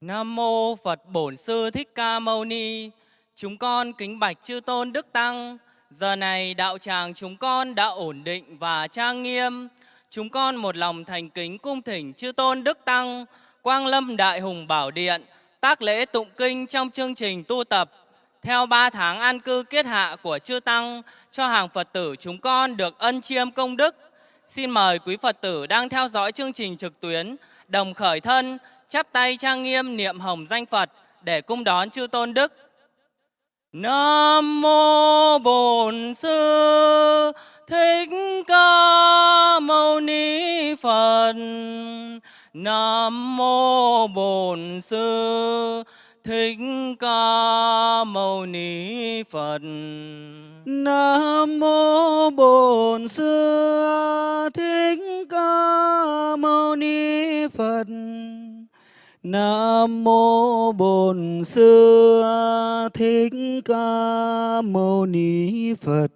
Nam mô Phật Bổn Sư Thích Ca Mâu Ni. Chúng con kính bạch chư tôn đức tăng. Giờ này đạo tràng chúng con đã ổn định và trang nghiêm. Chúng con một lòng thành kính cung thỉnh chư tôn đức tăng, Quang Lâm Đại Hùng Bảo Điện, tác lễ tụng kinh trong chương trình tu tập theo ba tháng an cư kiết hạ của chư tăng cho hàng Phật tử chúng con được ân chiêm công đức. Xin mời quý Phật tử đang theo dõi chương trình trực tuyến đồng khởi thân chắp tay trang nghiêm niệm hồng danh Phật để cung đón chư tôn đức. Nam mô Bổn Sư Thích Ca Mâu Ni Phật. Nam mô Bổn Sư Thích Ca Mâu Ni Phật. Nam mô Bổn Sư Thích Ca Mâu Ni Phật. Nam mô Bổn Sư Thích Ca Mâu Ni Phật.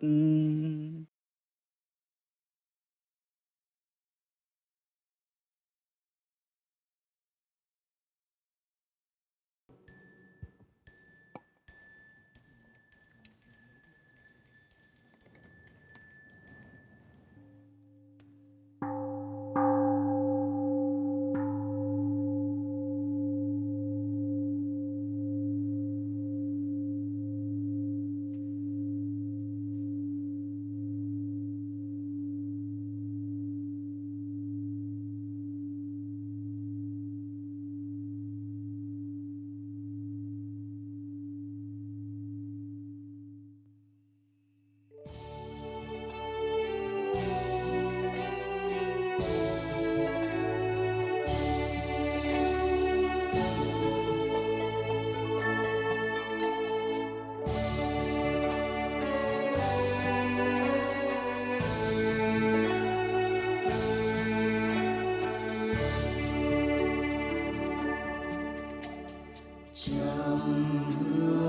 Jump.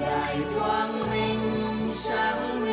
đại quang minh sáng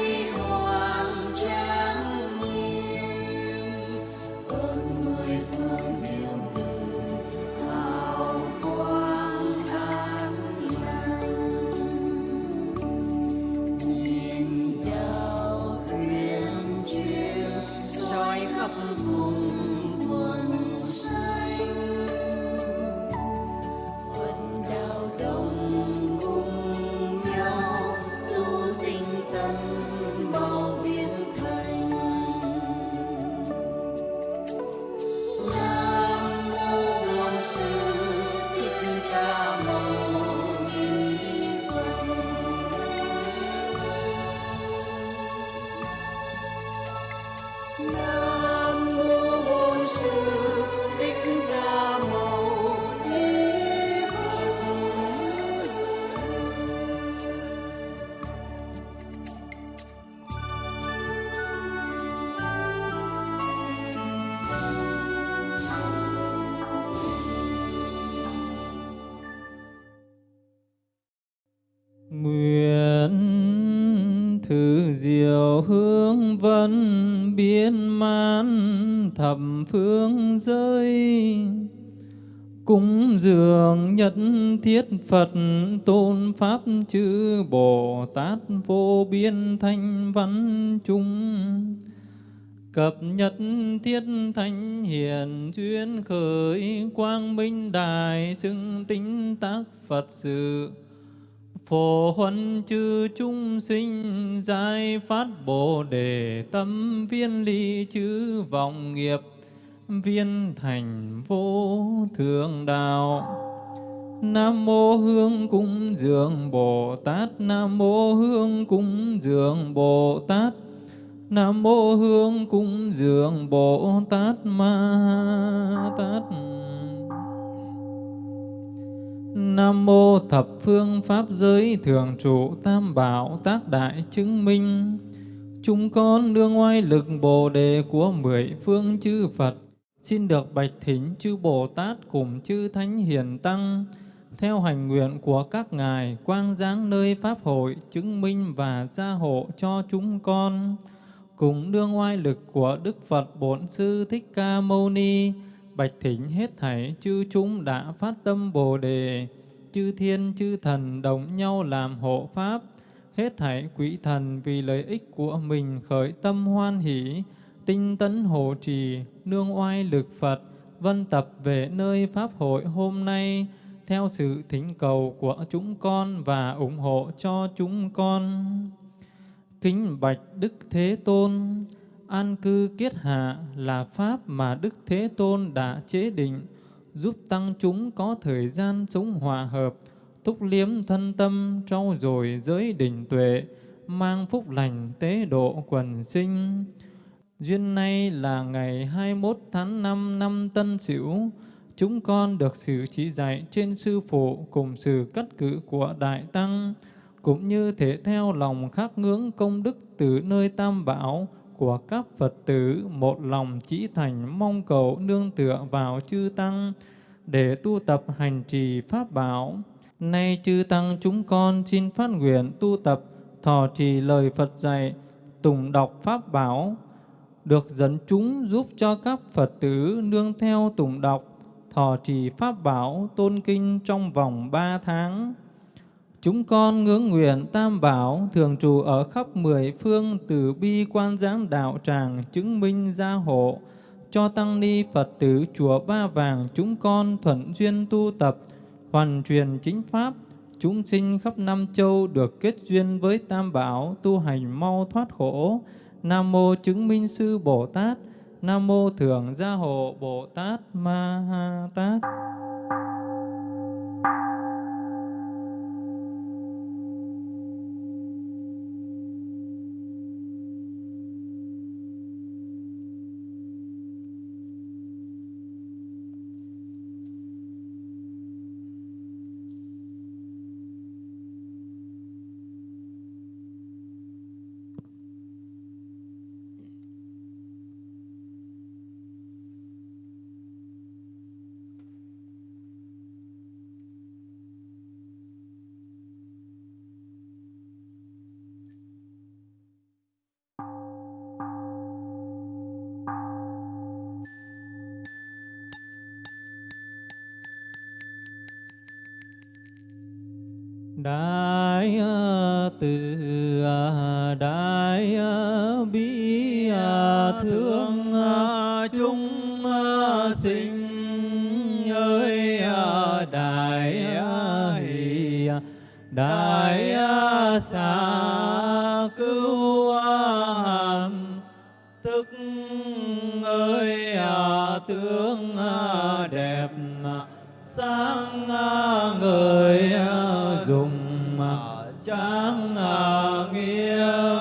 phương giới cúng dường nhất thiết Phật, tôn pháp chữ Bồ Tát vô biên thanh văn chúng Cập nhất thiết thánh hiền duyên khởi, quang minh đại xưng tính tác Phật sự phổ huân chư chúng sinh giải phát bồ đề tâm viên ly chư vọng nghiệp, viên thành vô thượng đạo. Nam mô Hương cúng dường Bồ Tát. Nam mô Hương cúng dường Bồ Tát. Nam mô Hương cúng dường Bồ Tát Ma Tát Nam mô thập phương pháp giới thường trụ tam bảo tác đại chứng minh. Chúng con đương oai lực Bồ đề của mười phương chư Phật. Xin được bạch thỉnh chư Bồ Tát cùng chư Thánh Hiền Tăng, theo hành nguyện của các ngài, quang giáng nơi pháp hội chứng minh và gia hộ cho chúng con. Cùng đương oai lực của Đức Phật Bổn Sư Thích Ca Mâu Ni bạch thỉnh hết thảy chư chúng đã phát tâm Bồ đề chư thiên chư thần đồng nhau làm hộ pháp hết thảy quỷ thần vì lợi ích của mình khởi tâm hoan hỷ tinh tấn hộ trì nương oai lực Phật vân tập về nơi pháp hội hôm nay theo sự thỉnh cầu của chúng con và ủng hộ cho chúng con. Kính bạch Đức Thế Tôn, an cư kiết hạ là pháp mà Đức Thế Tôn đã chế định, giúp tăng chúng có thời gian sống hòa hợp, túc liếm thân tâm, trau dồi giới đỉnh tuệ, mang phúc lành tế độ quần sinh. Duyên nay là ngày 21 tháng 5 năm Tân Sửu, chúng con được sự chỉ dạy trên sư phụ cùng sự cắt cử của Đại Tăng, cũng như thể theo lòng khắc ngưỡng công đức từ nơi tam bảo của các Phật tử một lòng chỉ thành mong cầu nương tựa vào chư Tăng để tu tập hành trì Pháp bảo. Nay chư Tăng chúng con xin phát nguyện tu tập thọ trì lời Phật dạy, tùng đọc Pháp bảo, được dẫn chúng giúp cho các Phật tử nương theo tùng đọc thọ trì Pháp bảo tôn kinh trong vòng ba tháng. Chúng con ngưỡng nguyện Tam Bảo, thường trụ ở khắp mười phương từ bi quan giám đạo tràng chứng minh gia hộ cho tăng ni Phật tử chùa Ba Vàng, chúng con thuận duyên tu tập, hoàn truyền chính pháp chúng sinh khắp năm châu được kết duyên với Tam Bảo, tu hành mau thoát khổ. Nam mô chứng minh sư Bồ Tát Nam mô Thượng Gia Hộ Bồ Tát Ma Ha Tát. Đại từ đại bi thương dùng ờ, tráng ờ, nghĩa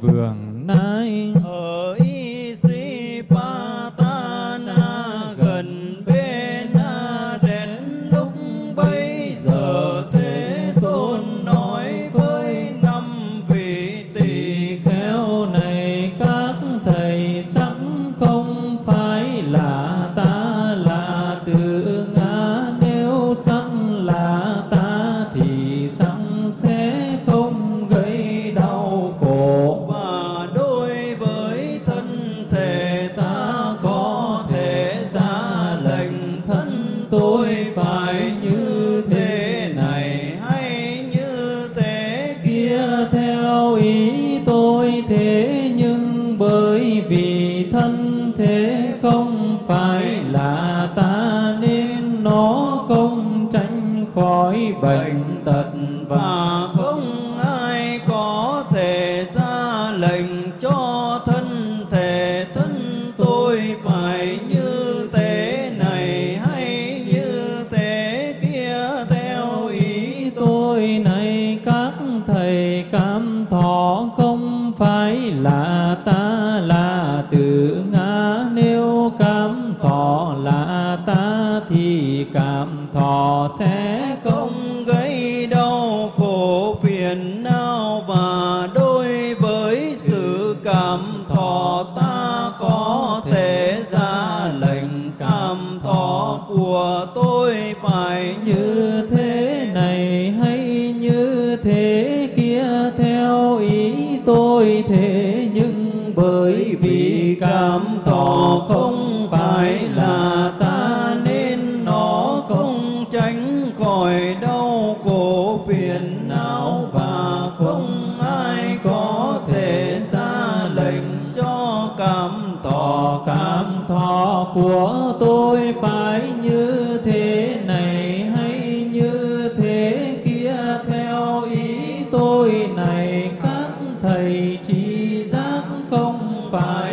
vườn na Los Angeles. Bye.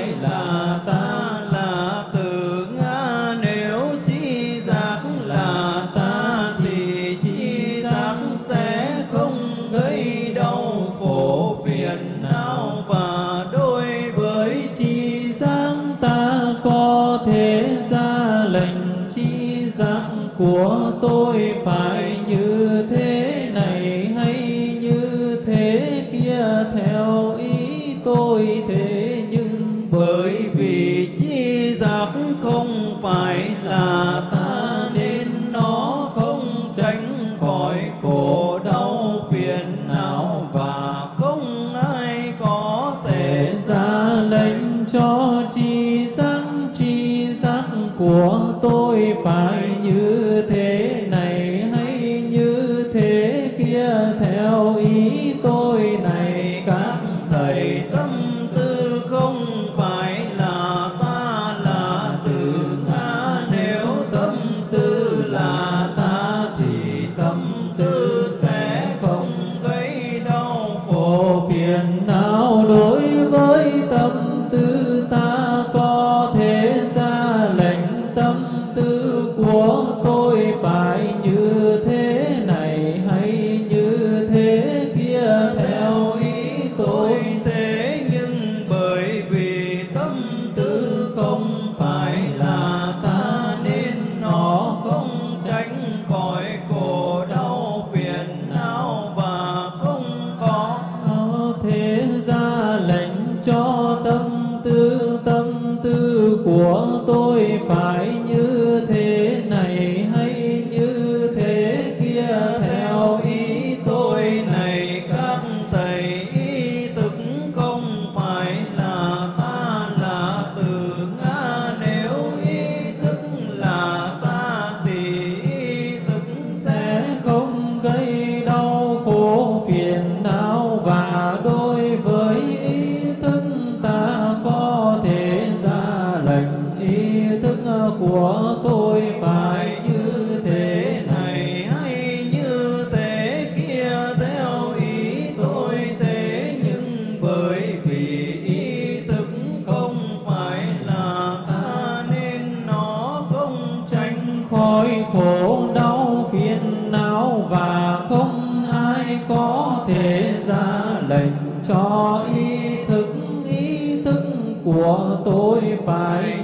của tôi phải như thế này hay như thế kia, theo ý tôi thế nhưng bởi vì ý thức không phải là ta nên nó không tránh khỏi khổ đau phiền não và không ai có thể ra lệnh cho ý thức ý thức của tôi phải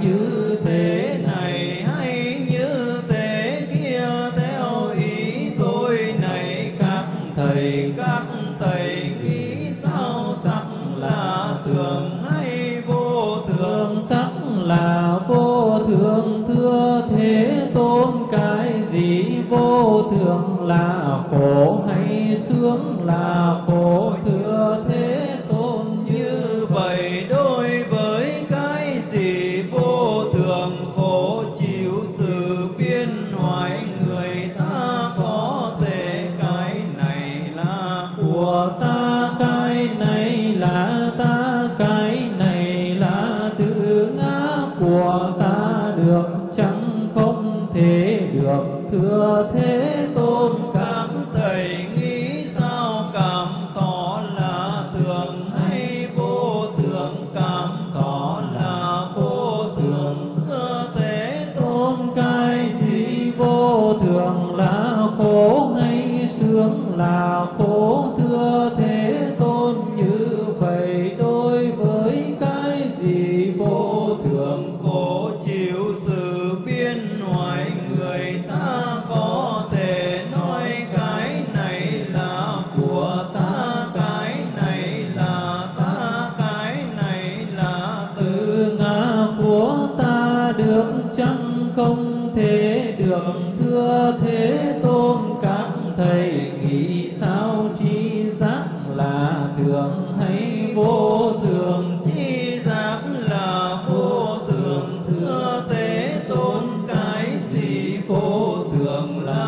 lòng là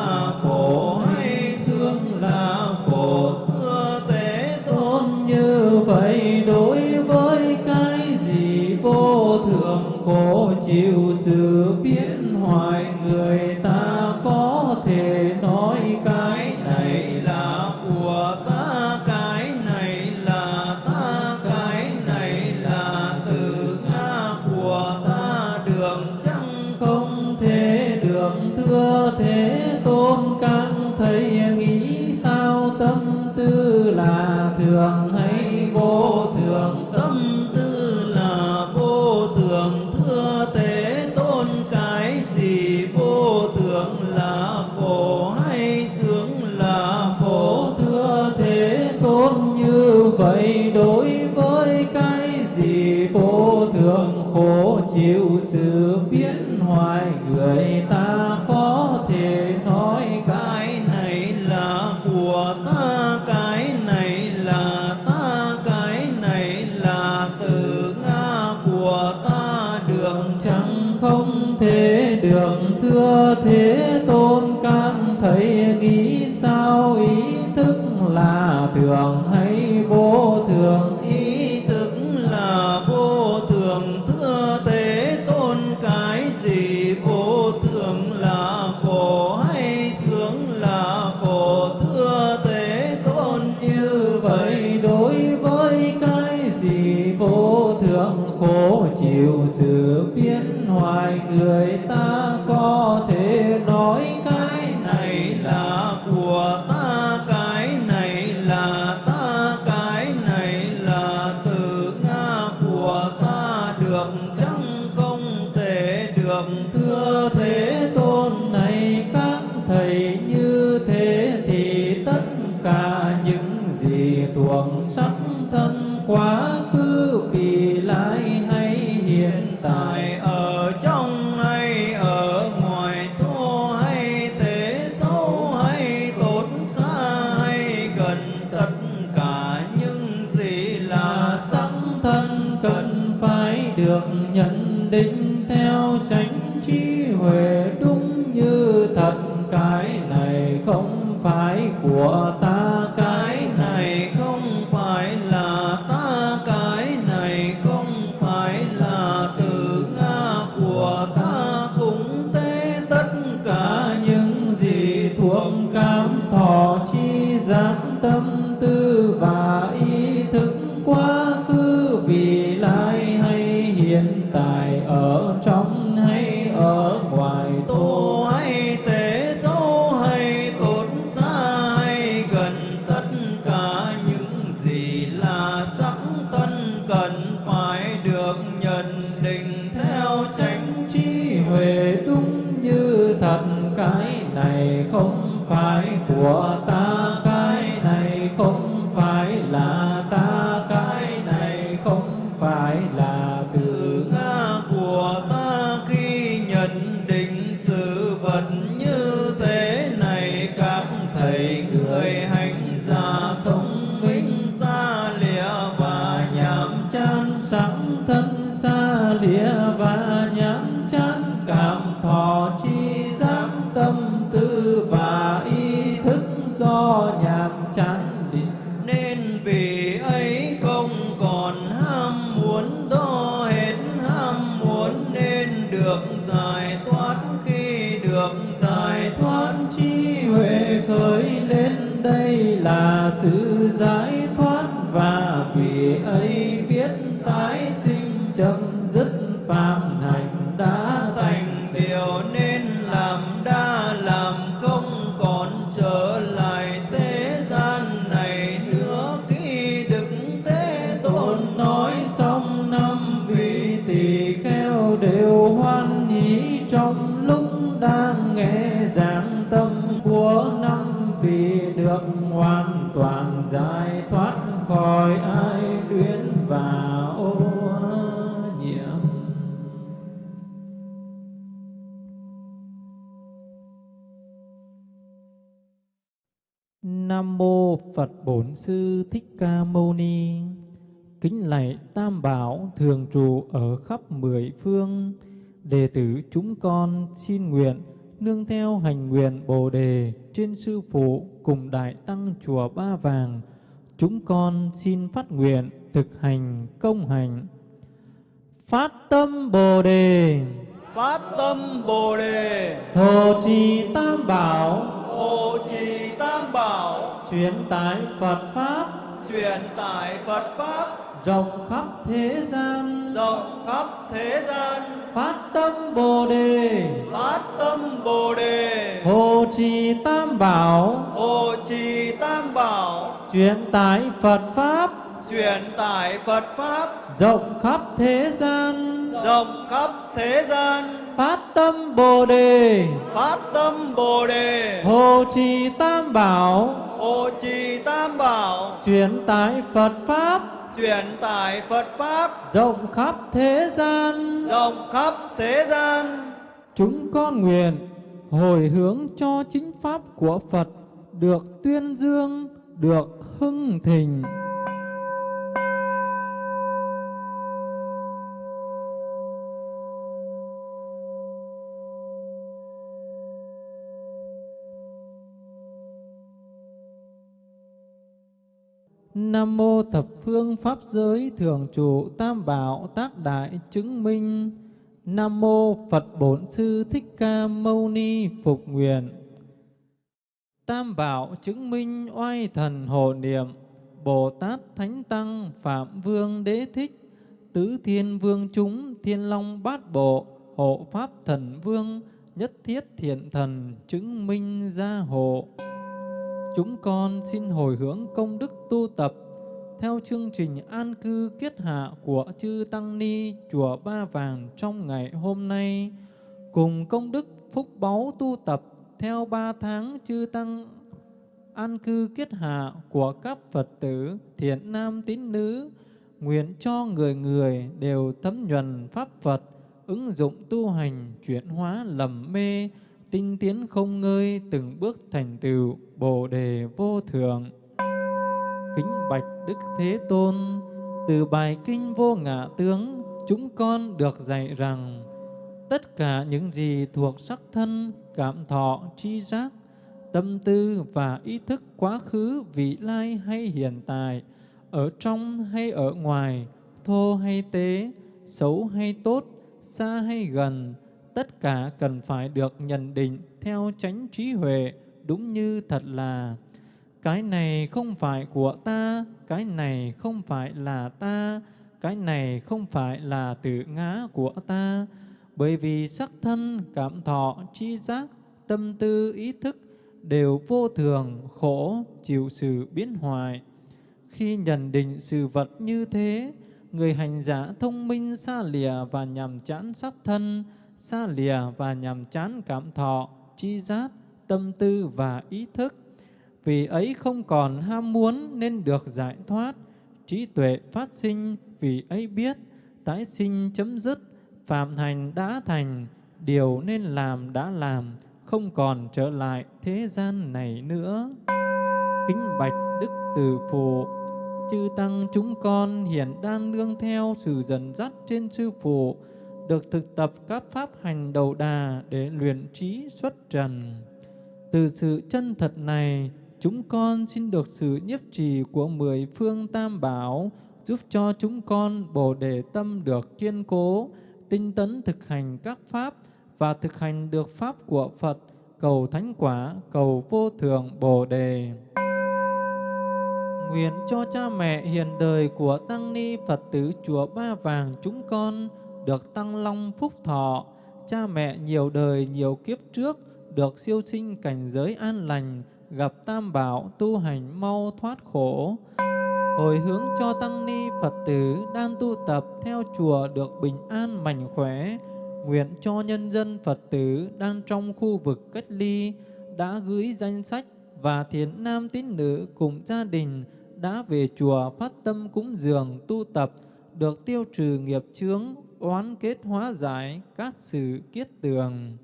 thế đường thưa thế tôn các thấy nghĩ sao ý thức là thường hay được nhận định. ai thoát khỏi ai luyến và ô nhiễm Nam mô Phật Bổn Sư Thích Ca Mâu Ni. Kính lạy Tam Bảo thường trụ ở khắp mười phương. Đệ tử chúng con xin nguyện nương theo hành nguyện Bồ Đề trên Sư Phụ cùng Đại Tăng Chùa Ba Vàng Chúng con xin phát nguyện thực hành công hành. Phát tâm Bồ đề, phát tâm bồ đề. Hộ trì Tam Bảo, hộ trì tam bảo. Truyền tải Phật pháp. Truyền tải phật pháp rộng khắp thế gian. rộng khắp thế gian. Phát tâm Bồ đề, phát tâm bồ đề. Hộ trì Tam Bảo, hộ trì tam bảo. Truyền tải Phật pháp. Truyền tải phật pháp. Rộng khắp thế gian. rộng khắp thế gian. Phát tâm Bồ đề, phát tâm bồ đề. Hộ trì Tam Bảo, hộ trì tam bảo. Truyền tải Phật pháp truyền tải phật pháp rộng khắp thế gian. rộng khắp thế gian Chúng con nguyện hồi hướng cho chính pháp của Phật được tuyên dương, được hưng thịnh. Nam mô thập phương pháp giới thường trụ tam bảo tác đại chứng minh. Nam mô Phật Bổn Sư Thích Ca Mâu Ni phục nguyện. Tam bảo chứng minh oai thần hộ niệm, Bồ Tát Thánh Tăng Phạm Vương Đế Thích, Tứ Thiên Vương chúng Thiên Long Bát Bộ, Hộ Pháp Thần Vương, Nhất Thiết Thiện Thần chứng minh gia hộ. Chúng con xin hồi hướng công đức tu tập theo chương trình an cư kiết hạ của chư Tăng Ni Chùa Ba Vàng trong ngày hôm nay, cùng công đức phúc báu tu tập theo ba tháng chư Tăng an cư kiết hạ của các Phật tử thiện nam tín nữ, nguyện cho người người đều thấm nhuần Pháp Phật, ứng dụng tu hành chuyển hóa lầm mê, tinh tiến không ngơi từng bước thành tựu Bồ đề vô thượng. Kính bạch Đức Thế Tôn, từ bài kinh vô ngã tướng, chúng con được dạy rằng tất cả những gì thuộc sắc thân, cảm thọ, tri giác, tâm tư và ý thức quá khứ, vị lai hay hiện tại, ở trong hay ở ngoài, thô hay tế, xấu hay tốt, xa hay gần, tất cả cần phải được nhận định theo chánh trí huệ, đúng như thật là. Cái này không phải của ta, cái này không phải là ta, cái này không phải là tự ngã của ta. Bởi vì sắc thân, cảm thọ, chi giác, tâm tư, ý thức đều vô thường, khổ, chịu sự biến hoại. Khi nhận định sự vật như thế, người hành giả thông minh xa lìa và nhằm chán sắc thân, xa lìa và nhằm chán cảm thọ, chi giác, tâm tư và ý thức. Vì ấy không còn ham muốn nên được giải thoát, trí tuệ phát sinh vì ấy biết, tái sinh chấm dứt, phạm hành đã thành, điều nên làm đã làm, không còn trở lại thế gian này nữa. Kính bạch Đức Từ Phụ, chư Tăng chúng con hiện đang nương theo sự dẫn dắt trên Sư Phụ, được thực tập các pháp hành đầu đà để luyện trí xuất trần. Từ sự chân thật này, chúng con xin được sự nhiếp trì của mười phương tam bảo, giúp cho chúng con bồ đề tâm được kiên cố, tinh tấn thực hành các pháp và thực hành được pháp của Phật, cầu thánh quả, cầu vô thượng bồ đề. Nguyện cho cha mẹ hiền đời của Tăng Ni Phật tử Chùa Ba Vàng chúng con được tăng long phúc thọ, cha mẹ nhiều đời nhiều kiếp trước được siêu sinh cảnh giới an lành, gặp tam bảo tu hành mau thoát khổ. Hồi hướng cho tăng ni Phật tử đang tu tập theo chùa được bình an mạnh khỏe. Nguyện cho nhân dân Phật tử đang trong khu vực cách ly, đã gửi danh sách và thiện nam tín nữ cùng gia đình đã về chùa phát tâm cúng dường tu tập, được tiêu trừ nghiệp chướng, oán kết hóa giải các sự kiết tường.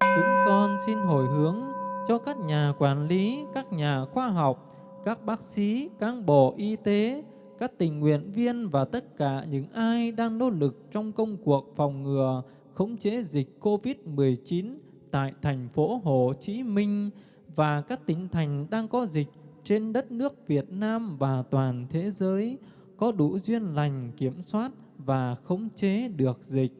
Chúng con xin hồi hướng cho các nhà quản lý, các nhà khoa học, các bác sĩ, cán bộ y tế, các tình nguyện viên và tất cả những ai đang nỗ lực trong công cuộc phòng ngừa, khống chế dịch COVID-19 tại thành phố Hồ Chí Minh và các tỉnh thành đang có dịch trên đất nước Việt Nam và toàn thế giới có đủ duyên lành kiểm soát và khống chế được dịch.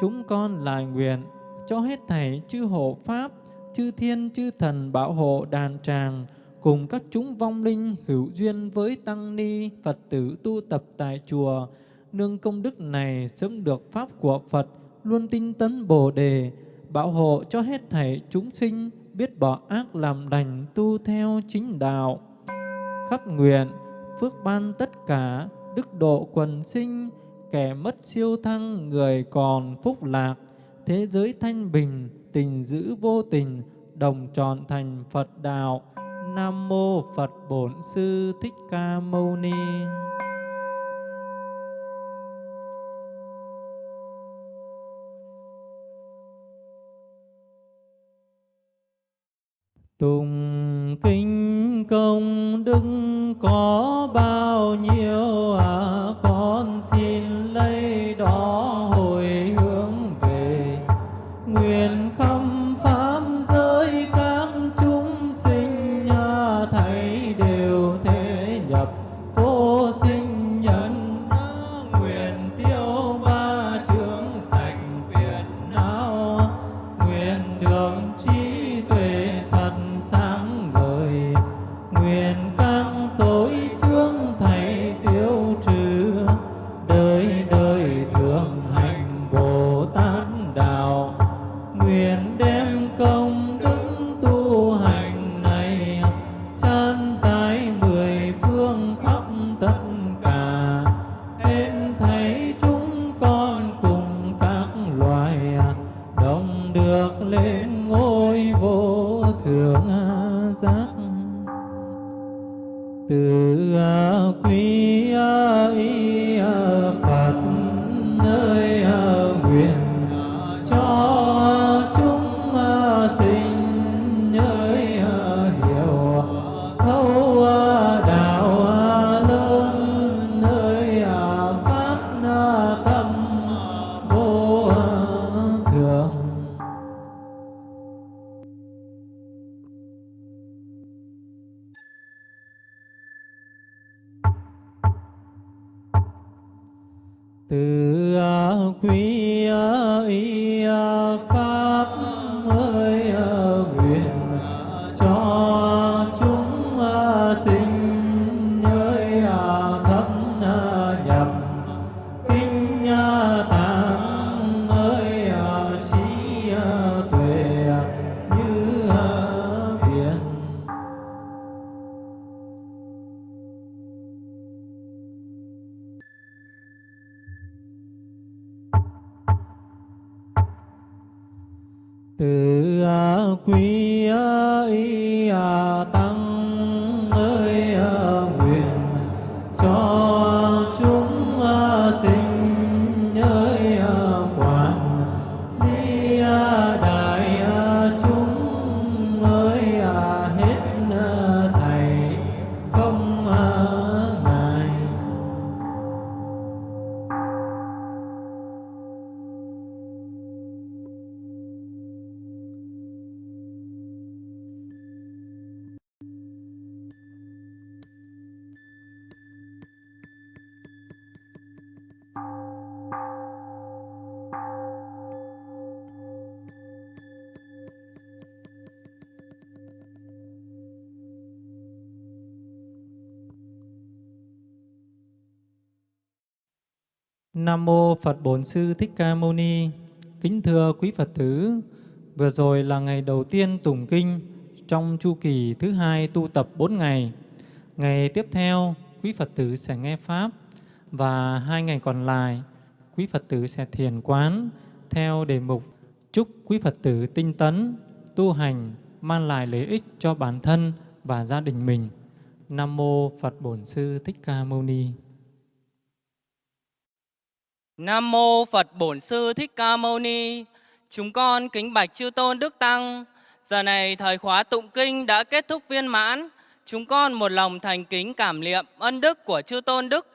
Chúng con lại nguyện cho hết thảy chư hộ Pháp, chư thiên chư thần bảo hộ đàn tràng, cùng các chúng vong linh hữu duyên với Tăng Ni, Phật tử tu tập tại chùa, nương công đức này sớm được Pháp của Phật, luôn tinh tấn Bồ Đề, bảo hộ cho hết thảy chúng sinh biết bỏ ác làm lành tu theo chính đạo. Khắp nguyện, phước ban tất cả, đức độ quần sinh, kẻ mất siêu thăng, người còn phúc lạc, thế giới thanh bình, tình giữ vô tình, đồng tròn thành Phật đạo. Nam mô Phật Bổn Sư Thích Ca Mâu Ni. Tùng kinh công đức có bao nhiêu từ à, quý à, ý à. Nam mô Phật Bổn Sư Thích Ca Mâu Ni. Kính thưa quý Phật tử, vừa rồi là ngày đầu tiên tụng kinh trong chu kỳ thứ hai tu tập 4 ngày. Ngày tiếp theo, quý Phật tử sẽ nghe pháp và hai ngày còn lại, quý Phật tử sẽ thiền quán theo đề mục chúc quý Phật tử tinh tấn, tu hành, mang lại lợi ích cho bản thân và gia đình mình. Nam mô Phật Bổn Sư Thích Ca Mâu Ni. Nam mô Phật Bổn Sư Thích Ca Mâu Ni. Chúng con kính bạch chư tôn đức tăng. Giờ này thời khóa tụng kinh đã kết thúc viên mãn. Chúng con một lòng thành kính cảm niệm ân đức của chư tôn đức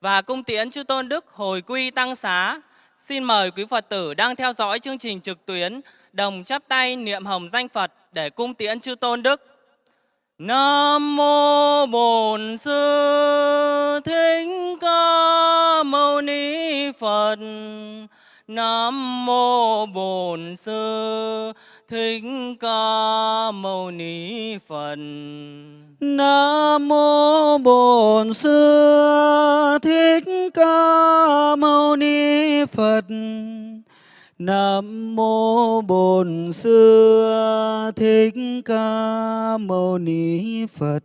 và cung tiễn chư tôn đức hồi quy tăng xá. Xin mời quý Phật tử đang theo dõi chương trình trực tuyến, đồng chắp tay niệm hồng danh Phật để cung tiễn chư tôn đức. Nam mô Bổn Sư Thích Ca Mâu Ni Phật. Nam mô Bổn Sư Thích Ca Mâu Ni Phật. Nam mô Bổn Sư Thích Ca Mâu Ni Phật. Nam mô Bổn Sư Thích Ca Mâu Ni Phật.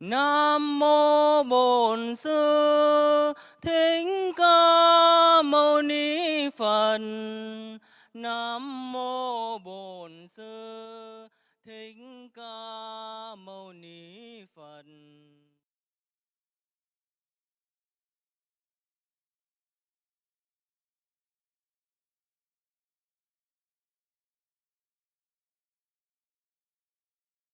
Nam mô Bổn Sư Thích Ca Mâu Ni Phật. Nam mô Bổn Sư Thích Ca Mâu Ni Phật.